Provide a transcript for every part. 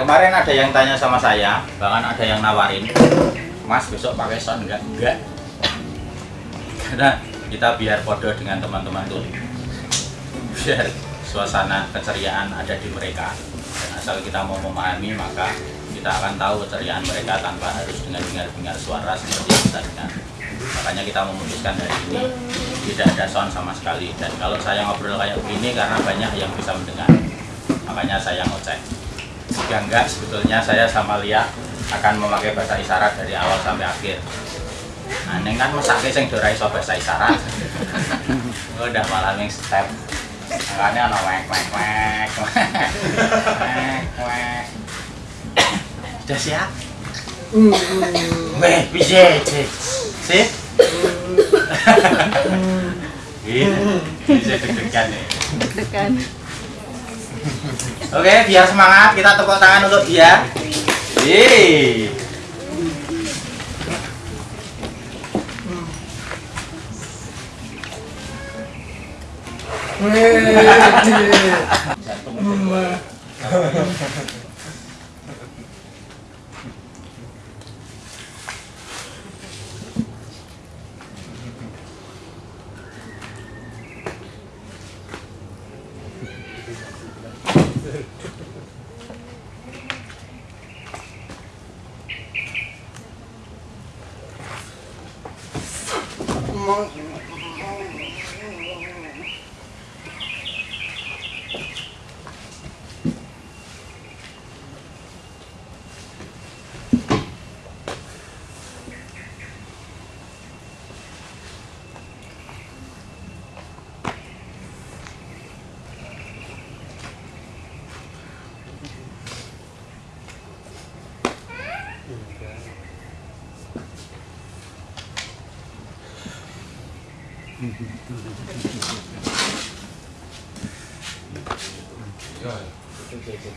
kemarin ada yang tanya sama saya bahkan ada yang nawarin mas besok pakai sound enggak enggak karena kita biar podo dengan teman-teman tuh. Biar suasana keceriaan ada di mereka. Dan asal kita mau memahami maka kita akan tahu keceriaan mereka tanpa harus dengan dengar-dengar suara seperti yang kita dengar. Makanya kita memutuskan dari ini tidak ada sound sama sekali. Dan kalau saya ngobrol kayak begini karena banyak yang bisa mendengar. Makanya saya ngecek jika enggak sebetulnya saya sama Lia akan memakai bahasa isyarat dari awal sampai akhir. Nah ini kan mesake sing dora iso bahasa isyarat. Udah malah yang step. Makanya ono wek wek wek wek wek udah siap? Weh, bisa sih Ini bisa deg-degan nih deg-degan Oke, biar semangat kita tepuk tangan untuk dia. Yeay. って。Yo, yo, yo,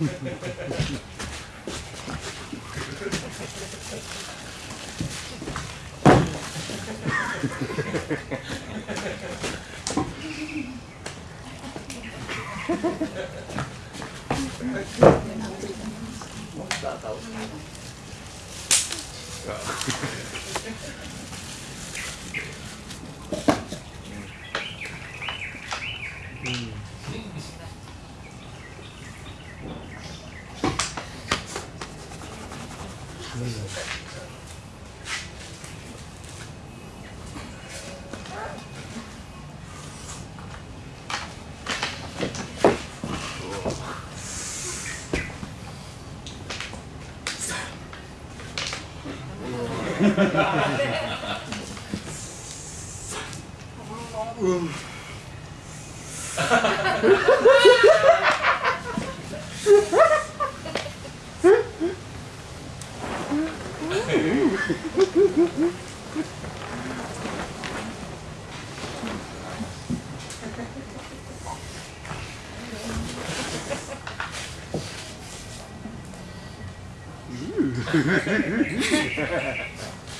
うん。うん。Mm.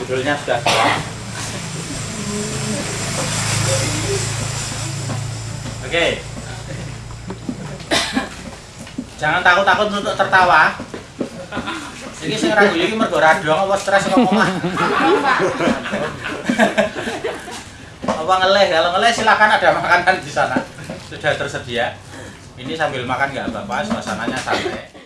Judulnya sudah siap. Oke. Jangan takut-takut untuk tertawa. Iki sing ra guyu iki mergo radong apa stres kok omah. apa ngeleh? Kalau ngeleh silakan ada makanan di sana. Sudah tersedia. Ini sambil makan nggak apa-apa, suasananya santai.